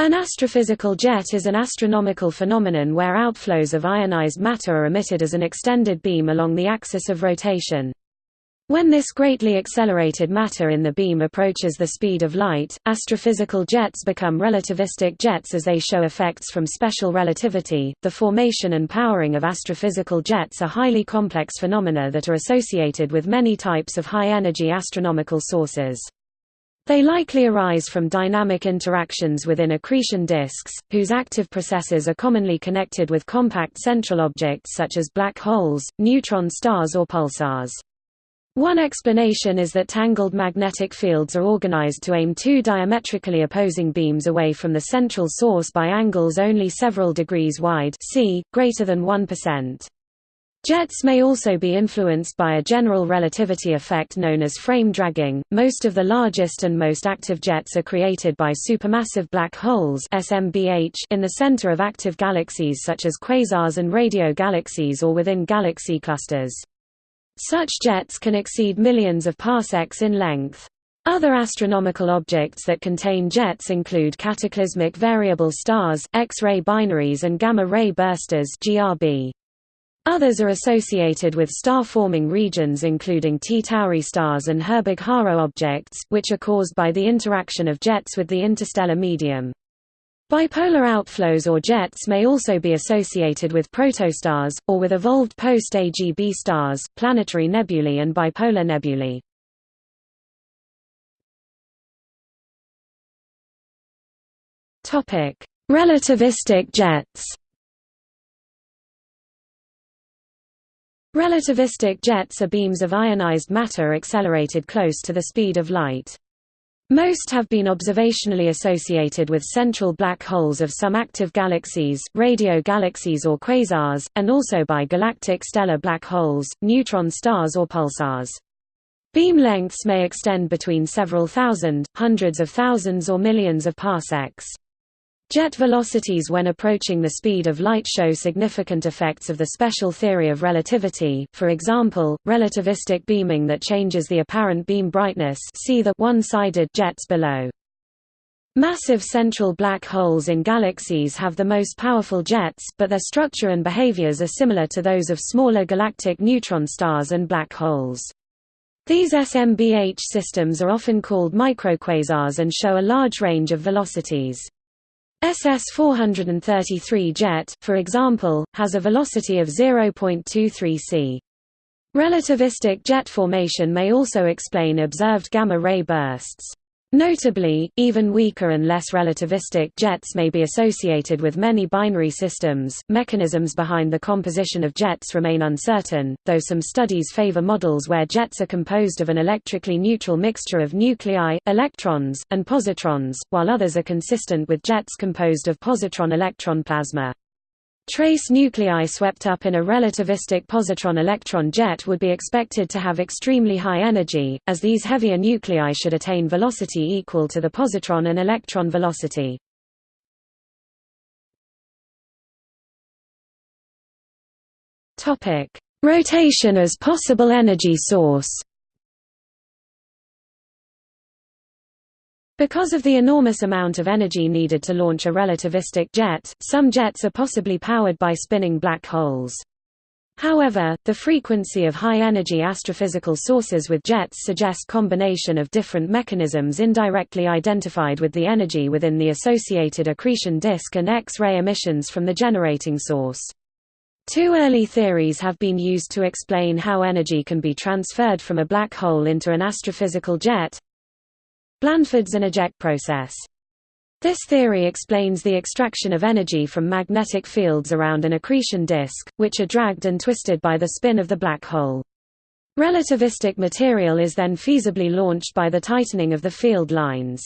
An astrophysical jet is an astronomical phenomenon where outflows of ionized matter are emitted as an extended beam along the axis of rotation. When this greatly accelerated matter in the beam approaches the speed of light, astrophysical jets become relativistic jets as they show effects from special relativity. The formation and powering of astrophysical jets are highly complex phenomena that are associated with many types of high energy astronomical sources. They likely arise from dynamic interactions within accretion disks, whose active processes are commonly connected with compact central objects such as black holes, neutron stars or pulsars. One explanation is that tangled magnetic fields are organized to aim two diametrically opposing beams away from the central source by angles only several degrees wide c, greater than 1%. Jets may also be influenced by a general relativity effect known as frame dragging. Most of the largest and most active jets are created by supermassive black holes (SMBH) in the center of active galaxies such as quasars and radio galaxies or within galaxy clusters. Such jets can exceed millions of parsecs in length. Other astronomical objects that contain jets include cataclysmic variable stars, X-ray binaries and gamma-ray bursters (GRB). Others are associated with star-forming regions including T Tauri stars and Herbig-Haro objects, which are caused by the interaction of jets with the interstellar medium. Bipolar outflows or jets may also be associated with protostars, or with evolved post-AGB stars, planetary nebulae and bipolar nebulae. Relativistic jets Relativistic jets are beams of ionized matter accelerated close to the speed of light. Most have been observationally associated with central black holes of some active galaxies, radio galaxies or quasars, and also by galactic stellar black holes, neutron stars or pulsars. Beam lengths may extend between several thousand, hundreds of thousands or millions of parsecs. Jet velocities when approaching the speed of light show significant effects of the special theory of relativity for example, relativistic beaming that changes the apparent beam brightness see the one-sided jets below. Massive central black holes in galaxies have the most powerful jets, but their structure and behaviors are similar to those of smaller galactic neutron stars and black holes. These SMBH systems are often called microquasars and show a large range of velocities. SS-433 jet, for example, has a velocity of 0.23 c. Relativistic jet formation may also explain observed gamma-ray bursts. Notably, even weaker and less relativistic jets may be associated with many binary systems. Mechanisms behind the composition of jets remain uncertain, though some studies favor models where jets are composed of an electrically neutral mixture of nuclei, electrons, and positrons, while others are consistent with jets composed of positron-electron plasma. Trace nuclei swept up in a relativistic positron-electron jet would be expected to have extremely high energy, as these heavier nuclei should attain velocity equal to the positron and electron velocity. Rotation as possible energy source Because of the enormous amount of energy needed to launch a relativistic jet, some jets are possibly powered by spinning black holes. However, the frequency of high-energy astrophysical sources with jets suggest combination of different mechanisms indirectly identified with the energy within the associated accretion disk and X-ray emissions from the generating source. Two early theories have been used to explain how energy can be transferred from a black hole into an astrophysical jet, Blandford-Znajek process. This theory explains the extraction of energy from magnetic fields around an accretion disk, which are dragged and twisted by the spin of the black hole. Relativistic material is then feasibly launched by the tightening of the field lines.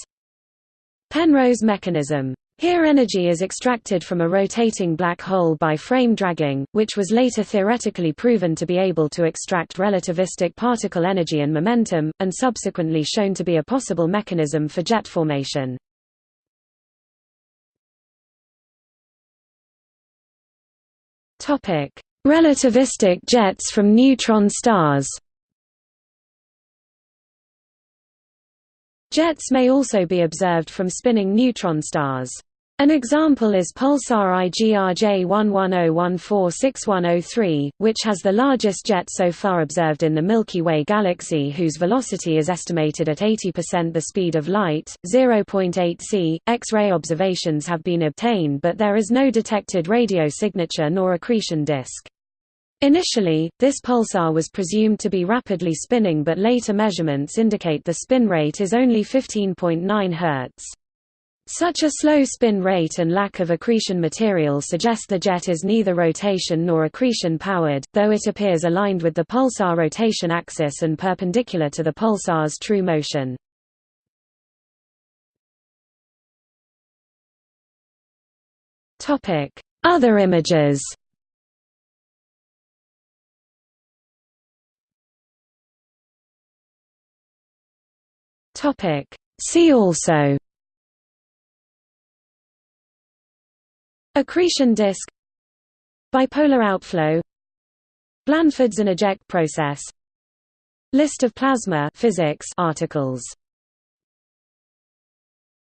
Penrose mechanism here energy is extracted from a rotating black hole by frame dragging, which was later theoretically proven to be able to extract relativistic particle energy and momentum, and subsequently shown to be a possible mechanism for jet formation. Relativistic jets from neutron stars Jets may also be observed from spinning neutron stars. An example is pulsar IGRJ11014610, which has the largest jet so far observed in the Milky Way galaxy whose velocity is estimated at 80% the speed of light, 0.8 c. X-ray observations have been obtained but there is no detected radio signature nor accretion disk. Initially, this pulsar was presumed to be rapidly spinning but later measurements indicate the spin rate is only 15.9 Hz. Such a slow spin rate and lack of accretion material suggest the jet is neither rotation nor accretion powered, though it appears aligned with the pulsar rotation axis and perpendicular to the pulsar's true motion. Other images See also Accretion disk Bipolar outflow Blandford-Znajek process List of plasma physics articles